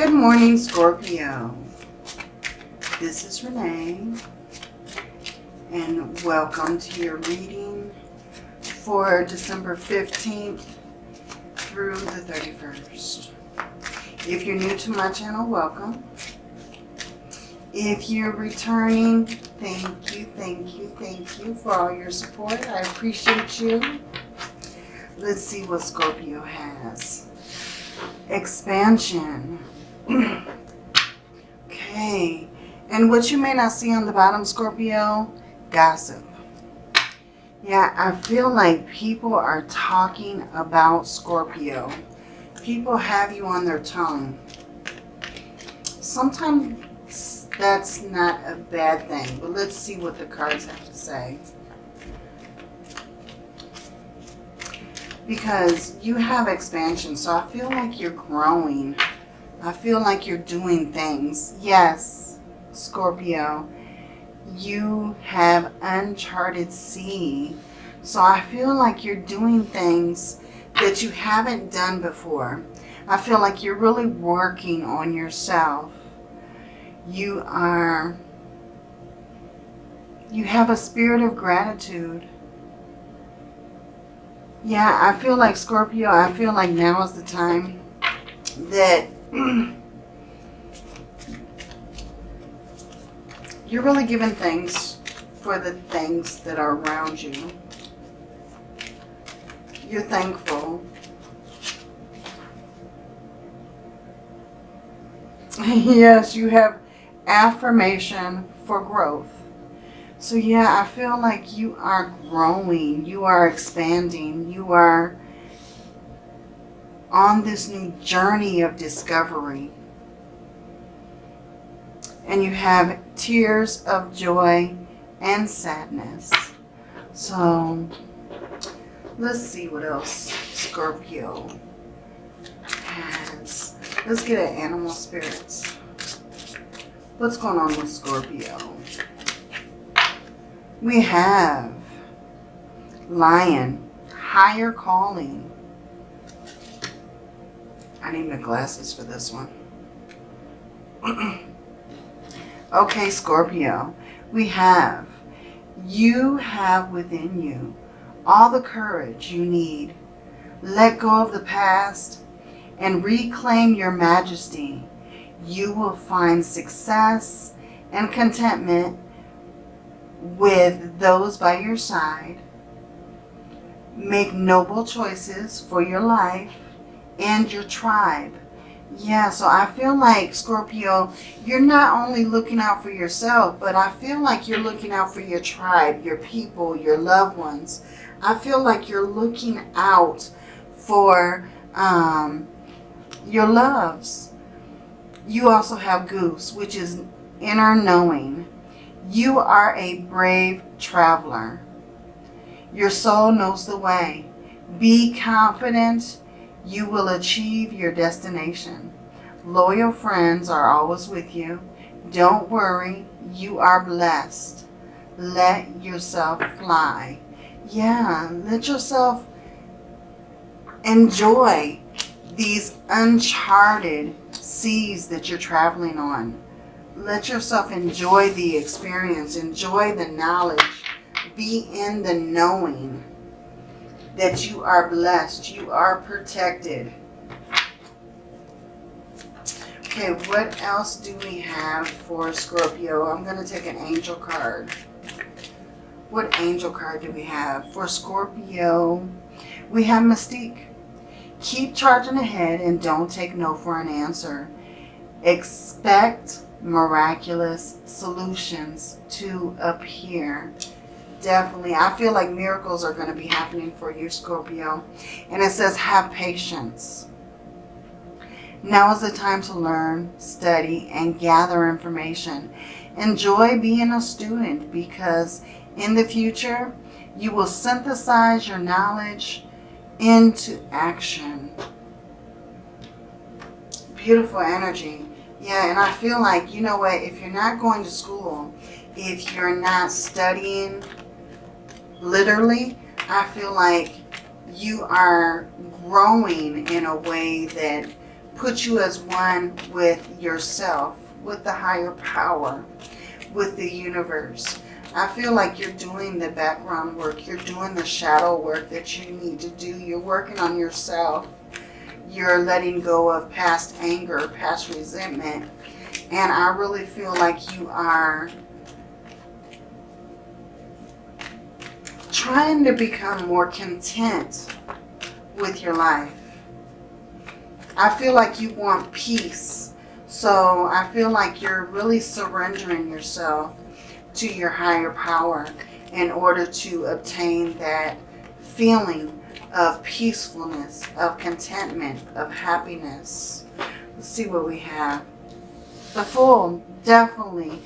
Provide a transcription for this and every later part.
Good morning, Scorpio. This is Renee, and welcome to your reading for December 15th through the 31st. If you're new to my channel, welcome. If you're returning, thank you, thank you, thank you for all your support. I appreciate you. Let's see what Scorpio has. Expansion. okay. And what you may not see on the bottom, Scorpio, gossip. Yeah, I feel like people are talking about Scorpio. People have you on their tongue. Sometimes that's not a bad thing, but let's see what the cards have to say. Because you have expansion, so I feel like you're growing. I feel like you're doing things. Yes, Scorpio, you have uncharted sea. So I feel like you're doing things that you haven't done before. I feel like you're really working on yourself. You are, you have a spirit of gratitude. Yeah, I feel like Scorpio, I feel like now is the time that you're really giving thanks for the things that are around you. You're thankful. yes, you have affirmation for growth. So yeah, I feel like you are growing. You are expanding. You are on this new journey of discovery. And you have tears of joy and sadness. So let's see what else Scorpio has. Let's get at animal spirits. What's going on with Scorpio? We have Lion, higher calling. I need my glasses for this one. okay, Scorpio. We have, you have within you all the courage you need. Let go of the past and reclaim your majesty. You will find success and contentment with those by your side. Make noble choices for your life and your tribe. Yeah, so I feel like, Scorpio, you're not only looking out for yourself, but I feel like you're looking out for your tribe, your people, your loved ones. I feel like you're looking out for um, your loves. You also have Goose, which is inner knowing. You are a brave traveler. Your soul knows the way. Be confident you will achieve your destination. Loyal friends are always with you. Don't worry, you are blessed. Let yourself fly. Yeah, let yourself enjoy these uncharted seas that you're traveling on. Let yourself enjoy the experience, enjoy the knowledge, be in the knowing that you are blessed, you are protected. Okay, what else do we have for Scorpio? I'm going to take an angel card. What angel card do we have? For Scorpio, we have Mystique. Keep charging ahead and don't take no for an answer. Expect miraculous solutions to appear. Definitely. I feel like miracles are going to be happening for you, Scorpio. And it says, have patience. Now is the time to learn, study, and gather information. Enjoy being a student because in the future, you will synthesize your knowledge into action. Beautiful energy. Yeah, and I feel like, you know what, if you're not going to school, if you're not studying literally, I feel like you are growing in a way that puts you as one with yourself, with the higher power, with the universe. I feel like you're doing the background work. You're doing the shadow work that you need to do. You're working on yourself. You're letting go of past anger, past resentment. And I really feel like you are trying to become more content with your life. I feel like you want peace. So I feel like you're really surrendering yourself to your higher power in order to obtain that feeling of peacefulness, of contentment, of happiness. Let's see what we have. The Fool, definitely,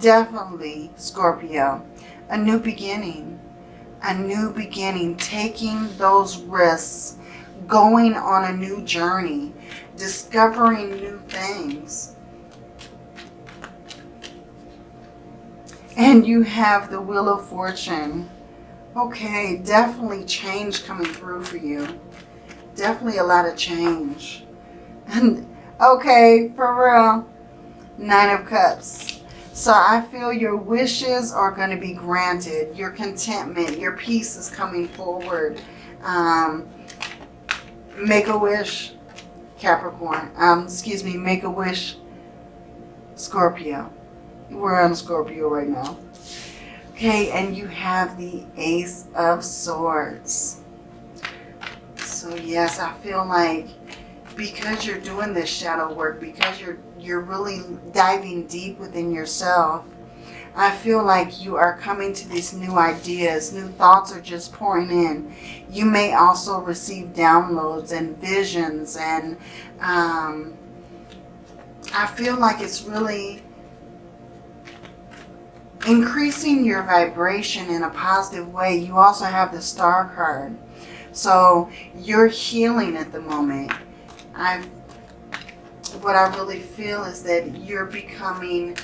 definitely, Scorpio. A new beginning. A new beginning. Taking those risks. Going on a new journey. Discovering new things And you have the Wheel of Fortune. Okay, definitely change coming through for you. Definitely a lot of change. And okay, for real, Nine of Cups. So I feel your wishes are going to be granted. Your contentment, your peace is coming forward. Um, make a wish, Capricorn. Um, excuse me, make a wish, Scorpio. We're on Scorpio right now. Okay, and you have the Ace of Swords. So yes, I feel like because you're doing this shadow work, because you're you're really diving deep within yourself, I feel like you are coming to these new ideas. New thoughts are just pouring in. You may also receive downloads and visions. And um, I feel like it's really increasing your vibration in a positive way. You also have the star card. So you're healing at the moment. I what I really feel is that you're becoming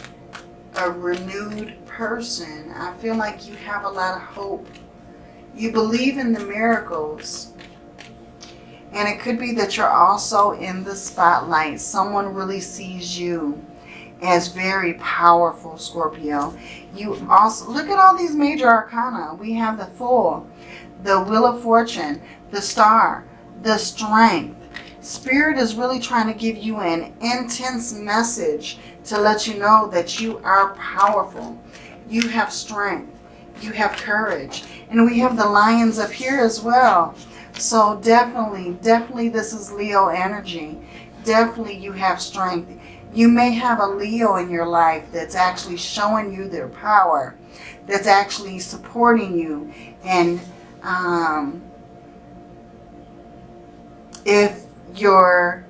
a renewed person. I feel like you have a lot of hope. You believe in the miracles. And it could be that you're also in the spotlight. Someone really sees you as very powerful, Scorpio. You also, look at all these major arcana. We have the Fool, the Wheel of Fortune, the Star, the Strength. Spirit is really trying to give you an intense message to let you know that you are powerful. You have strength. You have courage. And we have the lions up here as well. So definitely, definitely this is Leo energy. Definitely you have strength. You may have a Leo in your life that's actually showing you their power, that's actually supporting you. And um, if you're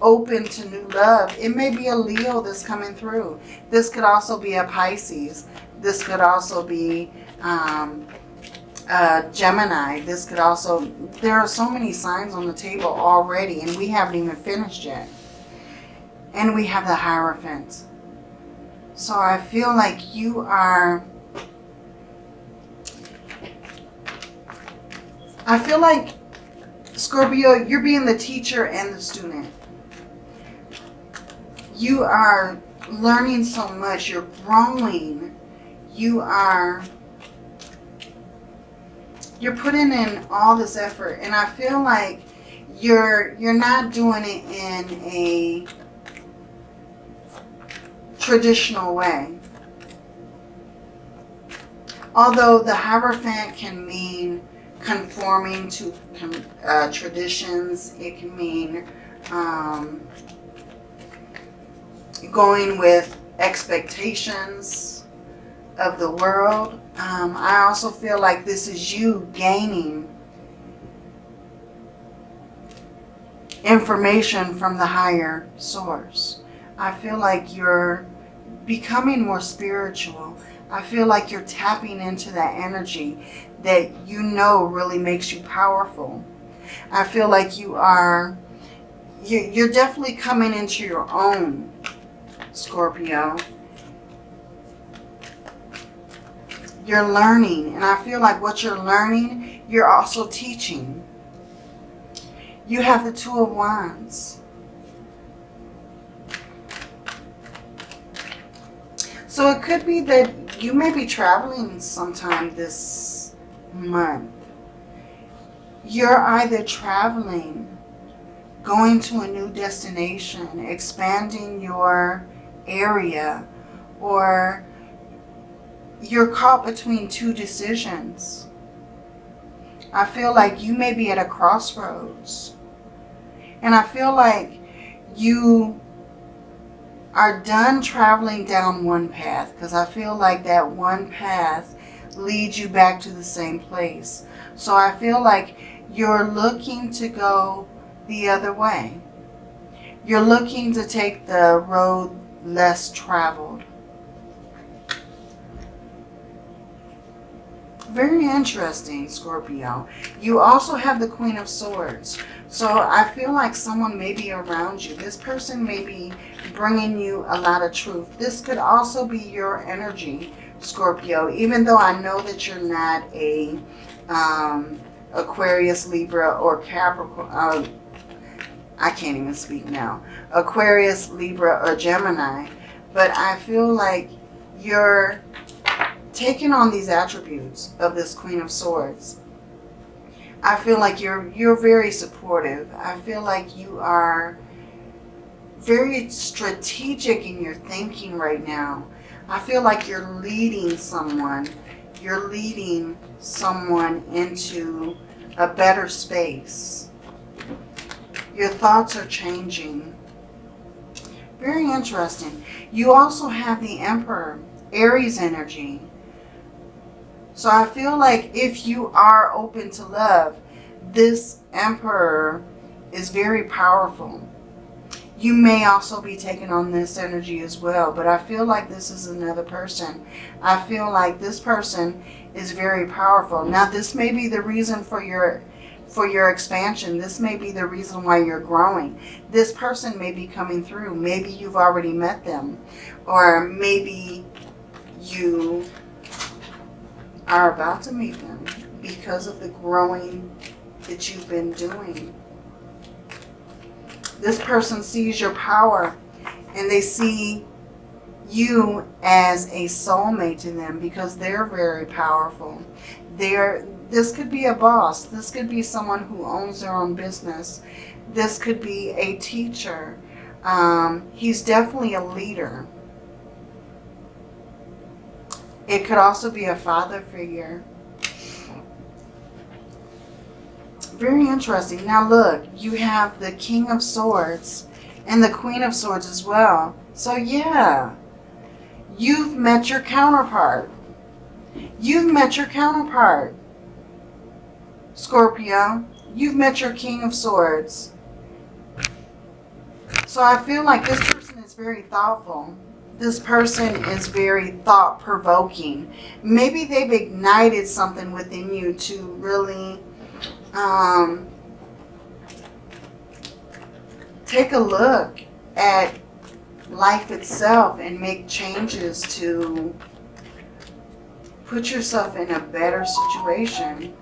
open to new love, it may be a Leo that's coming through. This could also be a Pisces. This could also be um, Gemini. This could also, there are so many signs on the table already and we haven't even finished yet. And we have the Hierophant. So I feel like you are... I feel like, Scorpio, you're being the teacher and the student. You are learning so much. You're growing. You are... You're putting in all this effort. And I feel like you're you're not doing it in a traditional way. Although the Hierophant can mean conforming to uh, traditions, it can mean um, going with expectations of the world. Um, I also feel like this is you gaining information from the higher source. I feel like you're becoming more spiritual. I feel like you're tapping into that energy that you know really makes you powerful. I feel like you are, you're definitely coming into your own, Scorpio. You're learning, and I feel like what you're learning, you're also teaching. You have the Two of Wands. So it could be that you may be traveling sometime this month. You're either traveling, going to a new destination, expanding your area, or you're caught between two decisions. I feel like you may be at a crossroads. And I feel like you are done traveling down one path because I feel like that one path leads you back to the same place. So I feel like you're looking to go the other way. You're looking to take the road less traveled. Very interesting, Scorpio. You also have the Queen of Swords. So I feel like someone may be around you. This person may be bringing you a lot of truth. This could also be your energy, Scorpio. Even though I know that you're not a um, Aquarius, Libra, or Capricorn. Uh, I can't even speak now. Aquarius, Libra, or Gemini. But I feel like you're taking on these attributes of this Queen of Swords. I feel like you're you're very supportive. I feel like you are very strategic in your thinking right now. I feel like you're leading someone. You're leading someone into a better space. Your thoughts are changing. Very interesting. You also have the Emperor, Aries energy. So I feel like if you are open to love, this Emperor is very powerful. You may also be taking on this energy as well, but I feel like this is another person. I feel like this person is very powerful. Now, this may be the reason for your for your expansion. This may be the reason why you're growing. This person may be coming through. Maybe you've already met them. Or maybe you are about to meet them because of the growing that you've been doing. This person sees your power and they see you as a soulmate to them because they're very powerful. They're, this could be a boss. This could be someone who owns their own business. This could be a teacher. Um, he's definitely a leader. It could also be a father figure. Very interesting. Now look, you have the King of Swords and the Queen of Swords as well. So yeah, you've met your counterpart. You've met your counterpart. Scorpio, you've met your King of Swords. So I feel like this person is very thoughtful this person is very thought-provoking. Maybe they've ignited something within you to really um, take a look at life itself and make changes to put yourself in a better situation.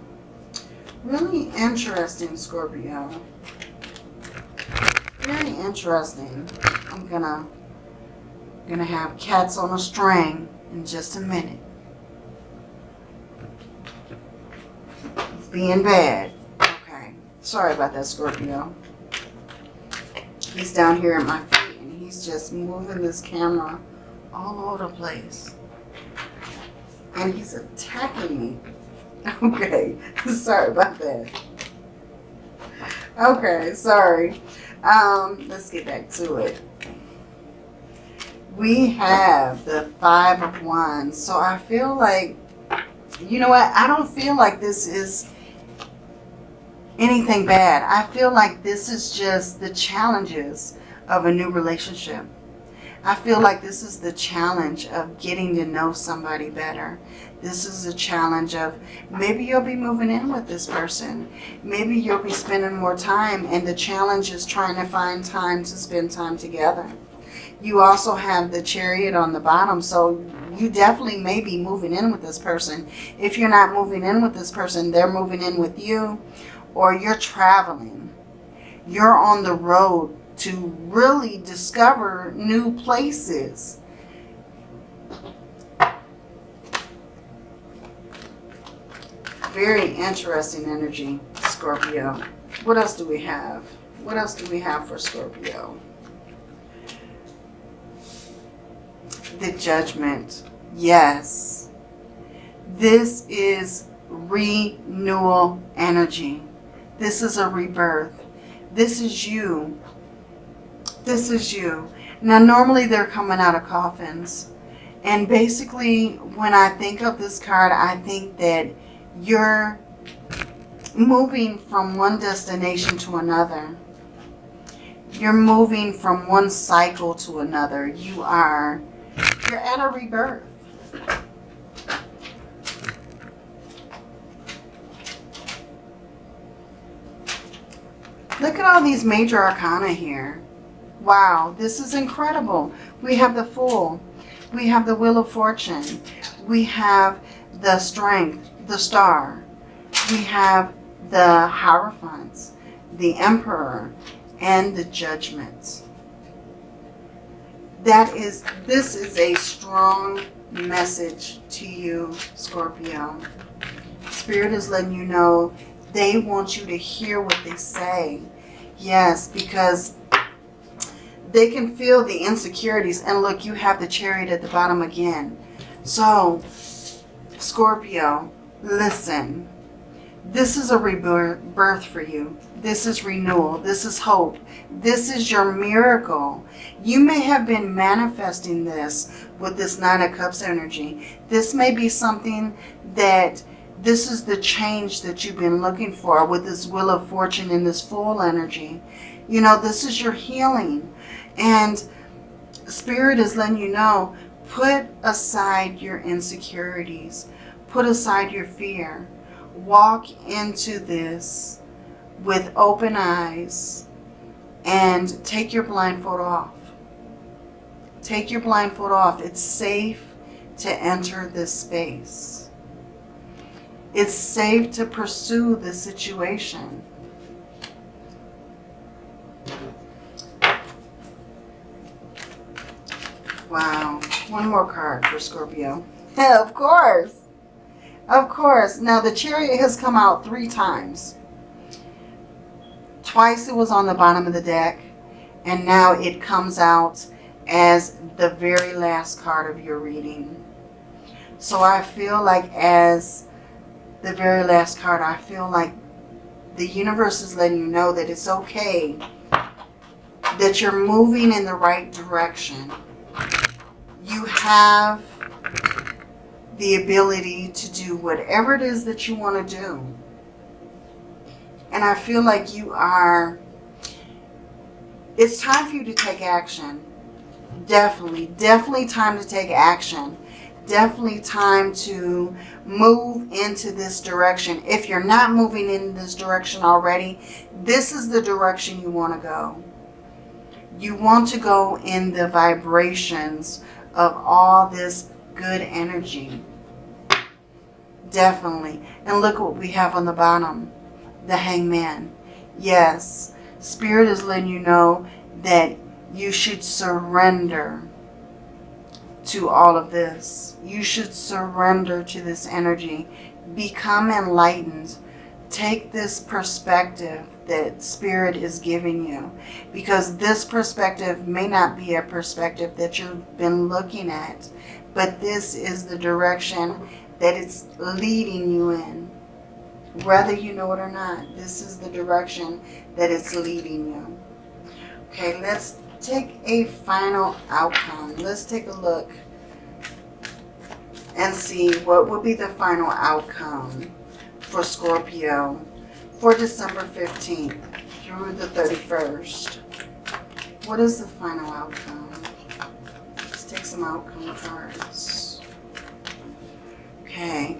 Really interesting, Scorpio. Very interesting. I'm going to going to have cats on a string in just a minute. It's being bad. Okay. Sorry about that, Scorpio. He's down here at my feet and he's just moving this camera all over the place. And he's attacking me. Okay. sorry about that. Okay. Sorry. Um, let's get back to it we have the Five of Wands. So I feel like, you know what? I don't feel like this is anything bad. I feel like this is just the challenges of a new relationship. I feel like this is the challenge of getting to know somebody better. This is a challenge of maybe you'll be moving in with this person. Maybe you'll be spending more time and the challenge is trying to find time to spend time together you also have the chariot on the bottom. So you definitely may be moving in with this person. If you're not moving in with this person, they're moving in with you or you're traveling. You're on the road to really discover new places. Very interesting energy, Scorpio. What else do we have? What else do we have for Scorpio? The judgment. Yes. This is renewal energy. This is a rebirth. This is you. This is you. Now, normally they're coming out of coffins. And basically, when I think of this card, I think that you're moving from one destination to another. You're moving from one cycle to another. You are, you're at a rebirth. Look at all these major arcana here. Wow, this is incredible. We have the Fool. We have the Wheel of Fortune. We have the Strength, the Star. We have the Hierophants, the Emperor, and the Judgments. That is, this is a strong message to you, Scorpio. Spirit is letting you know they want you to hear what they say. Yes, because they can feel the insecurities. And look, you have the chariot at the bottom again. So, Scorpio, listen. This is a rebirth for you. This is renewal. This is hope. This is your miracle. You may have been manifesting this with this Nine of Cups energy. This may be something that this is the change that you've been looking for with this Wheel of Fortune and this Fool energy. You know, this is your healing. And Spirit is letting you know, put aside your insecurities. Put aside your fear. Walk into this with open eyes and take your blindfold off. Take your blindfold off. It's safe to enter this space. It's safe to pursue the situation. Wow. One more card for Scorpio. of course. Of course. Now, the chariot has come out three times. Twice it was on the bottom of the deck. And now it comes out as the very last card of your reading. So I feel like as the very last card, I feel like the universe is letting you know that it's okay, that you're moving in the right direction. You have the ability to do whatever it is that you want to do. And I feel like you are, it's time for you to take action. Definitely, definitely time to take action definitely time to move into this direction. If you're not moving in this direction already, this is the direction you want to go. You want to go in the vibrations of all this good energy. Definitely. And look what we have on the bottom. The hangman. Yes. Spirit is letting you know that you should surrender to all of this. You should surrender to this energy. Become enlightened. Take this perspective that Spirit is giving you. Because this perspective may not be a perspective that you've been looking at. But this is the direction that it's leading you in. Whether you know it or not, this is the direction that it's leading you. Okay, let's take a final outcome. Let's take a look and see what will be the final outcome for Scorpio for December 15th through the 31st. What is the final outcome? Some outcome cards. Okay.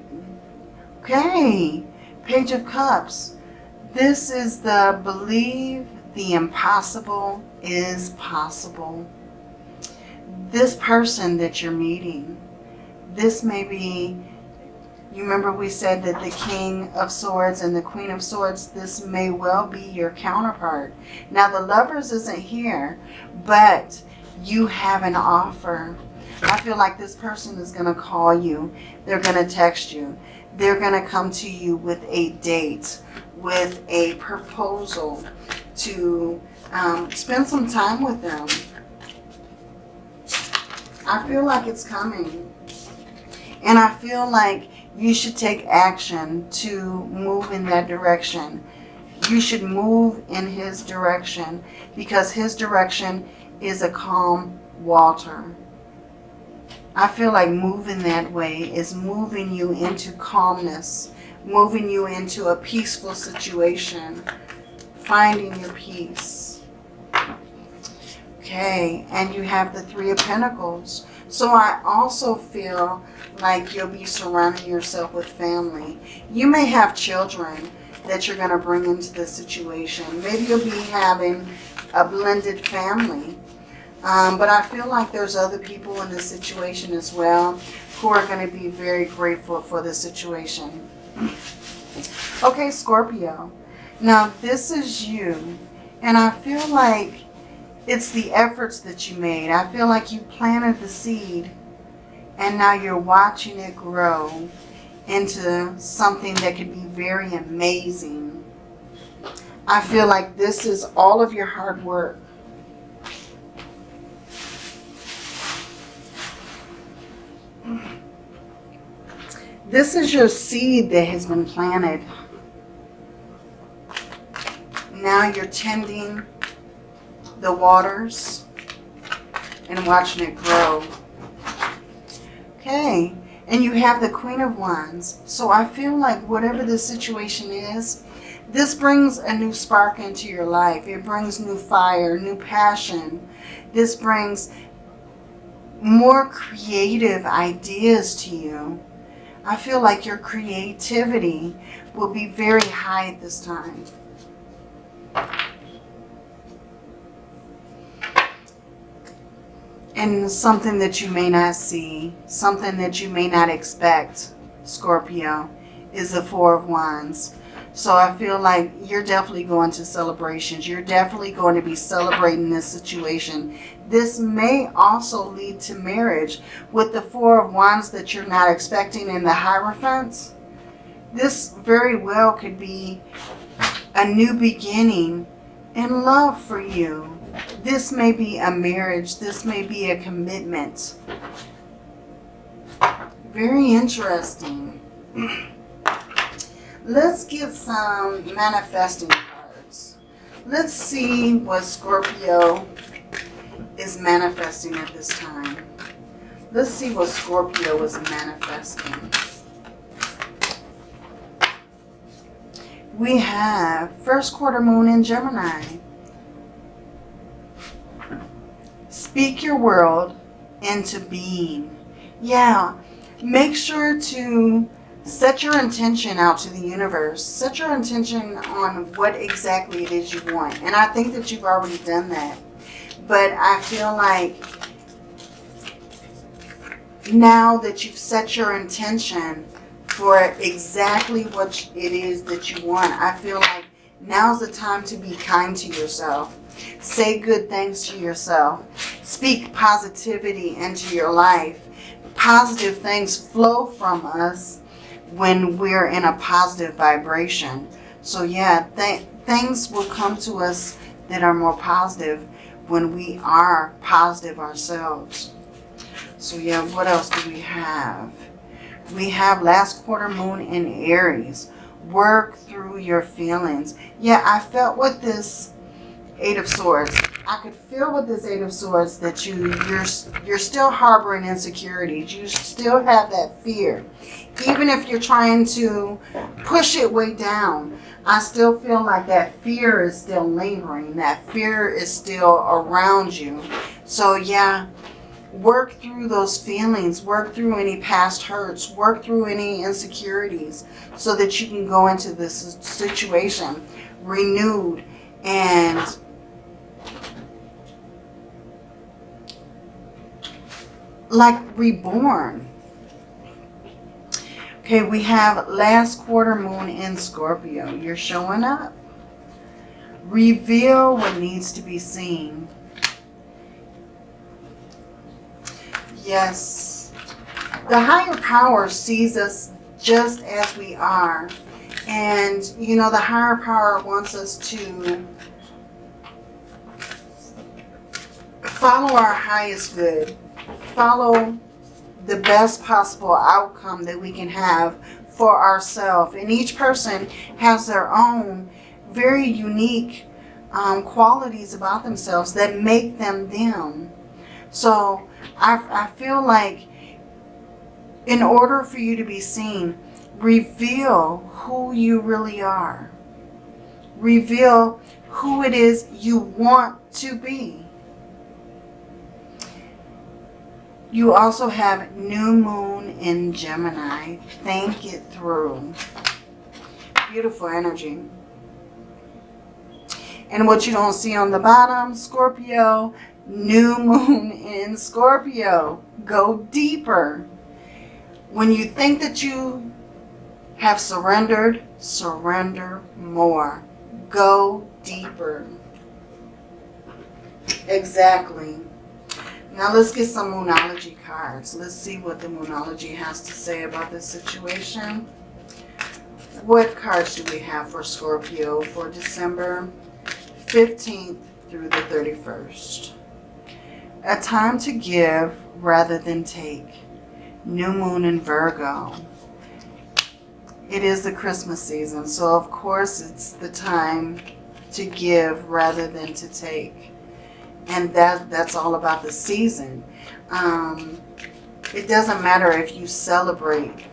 Okay. Page of Cups. This is the believe the impossible is possible. This person that you're meeting, this may be, you remember we said that the King of Swords and the Queen of Swords, this may well be your counterpart. Now the Lovers isn't here, but you have an offer. I feel like this person is going to call you. They're going to text you. they're going to come to you with a date, with a proposal to um, spend some time with them. I feel like it's coming. And I feel like you should take action to move in that direction. You should move in his direction because his direction is a calm water. I feel like moving that way is moving you into calmness, moving you into a peaceful situation, finding your peace. Okay, and you have the Three of Pentacles. So I also feel like you'll be surrounding yourself with family. You may have children that you're going to bring into the situation. Maybe you'll be having a blended family. Um, but I feel like there's other people in this situation as well who are going to be very grateful for the situation. Okay, Scorpio. Now, this is you. And I feel like it's the efforts that you made. I feel like you planted the seed and now you're watching it grow into something that could be very amazing. I feel like this is all of your hard work. This is your seed that has been planted. Now you're tending the waters and watching it grow. Okay, and you have the Queen of Wands. So I feel like whatever the situation is, this brings a new spark into your life. It brings new fire, new passion. This brings more creative ideas to you. I feel like your creativity will be very high at this time. And something that you may not see, something that you may not expect, Scorpio, is the Four of Wands. So I feel like you're definitely going to celebrations. You're definitely going to be celebrating this situation. This may also lead to marriage with the Four of Wands that you're not expecting in the Hierophants. This very well could be a new beginning in love for you. This may be a marriage. This may be a commitment. Very interesting. Let's get some manifesting cards. Let's see what Scorpio is manifesting at this time. Let's see what Scorpio is manifesting. We have first quarter moon in Gemini. Speak your world into being. Yeah, make sure to set your intention out to the universe. Set your intention on what exactly it is you want. And I think that you've already done that. But I feel like now that you've set your intention for exactly what it is that you want, I feel like now's the time to be kind to yourself. Say good things to yourself. Speak positivity into your life. Positive things flow from us when we're in a positive vibration. So yeah, th things will come to us that are more positive when we are positive ourselves. So yeah, what else do we have? We have last quarter moon in Aries. Work through your feelings. Yeah, I felt with this Eight of Swords. I could feel with this Eight of Swords that you, you're, you're still harboring insecurities. You still have that fear. Even if you're trying to push it way down, I still feel like that fear is still lingering. That fear is still around you. So yeah, work through those feelings. Work through any past hurts. Work through any insecurities so that you can go into this situation renewed and like reborn. Okay, we have last quarter moon in Scorpio. You're showing up. Reveal what needs to be seen. Yes. The higher power sees us just as we are. And, you know, the higher power wants us to follow our highest good. Follow the best possible outcome that we can have for ourselves. And each person has their own very unique um, qualities about themselves that make them them. So I, I feel like in order for you to be seen, reveal who you really are. Reveal who it is you want to be. You also have new moon in Gemini. Think it through. Beautiful energy. And what you don't see on the bottom, Scorpio, new moon in Scorpio. Go deeper. When you think that you have surrendered, surrender more. Go deeper. Exactly. Now let's get some Moonology cards. Let's see what the Moonology has to say about this situation. What cards do we have for Scorpio for December 15th through the 31st? A time to give rather than take. New Moon in Virgo. It is the Christmas season, so of course it's the time to give rather than to take and that that's all about the season. Um, it doesn't matter if you celebrate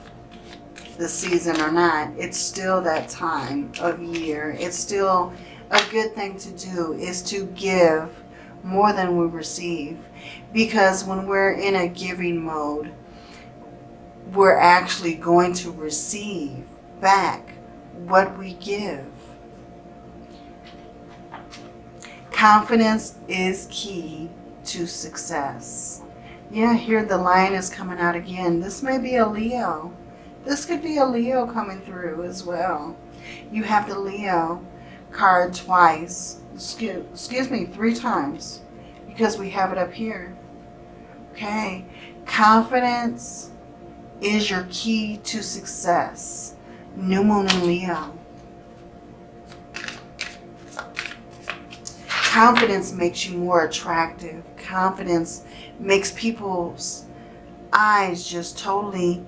the season or not. It's still that time of year. It's still a good thing to do is to give more than we receive. Because when we're in a giving mode, we're actually going to receive back what we give. Confidence is key to success. Yeah, here the lion is coming out again. This may be a Leo. This could be a Leo coming through as well. You have the Leo card twice. Excuse, excuse me, three times. Because we have it up here. Okay. Confidence is your key to success. New Moon in Leo. Confidence makes you more attractive. Confidence makes people's eyes just totally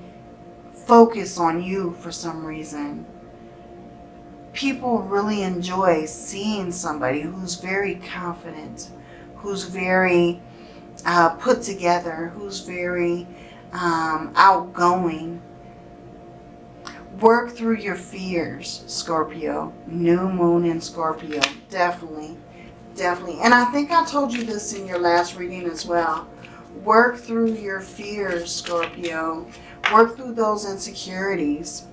focus on you for some reason. People really enjoy seeing somebody who's very confident, who's very uh, put together, who's very um, outgoing. Work through your fears, Scorpio. New moon in Scorpio, definitely definitely. And I think I told you this in your last reading as well. Work through your fears, Scorpio. Work through those insecurities.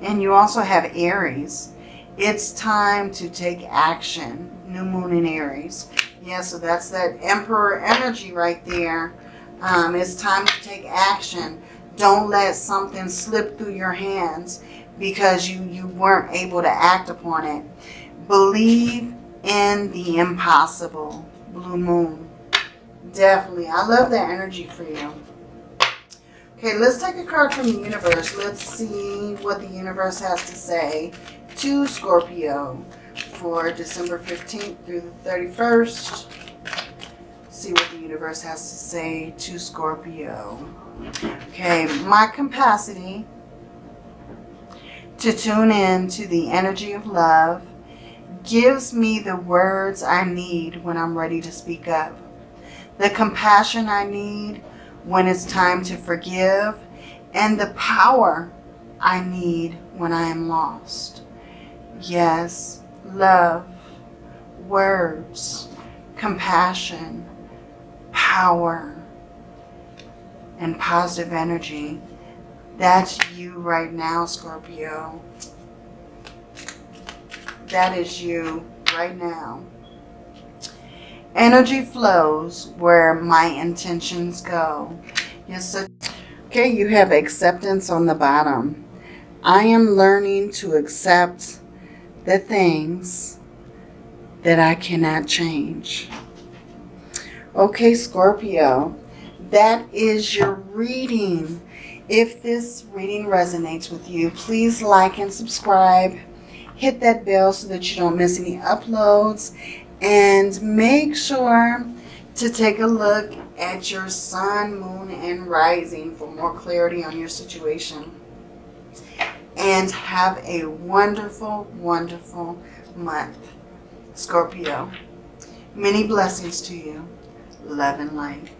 And you also have Aries. It's time to take action. New moon in Aries. Yeah, so that's that Emperor energy right there. Um, it's time to take action. Don't let something slip through your hands because you, you weren't able to act upon it. Believe in the impossible. Blue Moon. Definitely. I love that energy for you. Okay, let's take a card from the universe. Let's see what the universe has to say to Scorpio for December 15th through the 31st. See what the universe has to say to Scorpio. Okay, my capacity to tune in to the energy of love gives me the words I need when I'm ready to speak up. The compassion I need when it's time to forgive. And the power I need when I am lost. Yes, love, words, compassion, power, and positive energy. That's you right now, Scorpio. That is you right now. Energy flows where my intentions go. Yes, okay, you have acceptance on the bottom. I am learning to accept the things that I cannot change. Okay, Scorpio, that is your reading. If this reading resonates with you, please like and subscribe. Hit that bell so that you don't miss any uploads. And make sure to take a look at your sun, moon, and rising for more clarity on your situation. And have a wonderful, wonderful month, Scorpio. Many blessings to you. Love and light.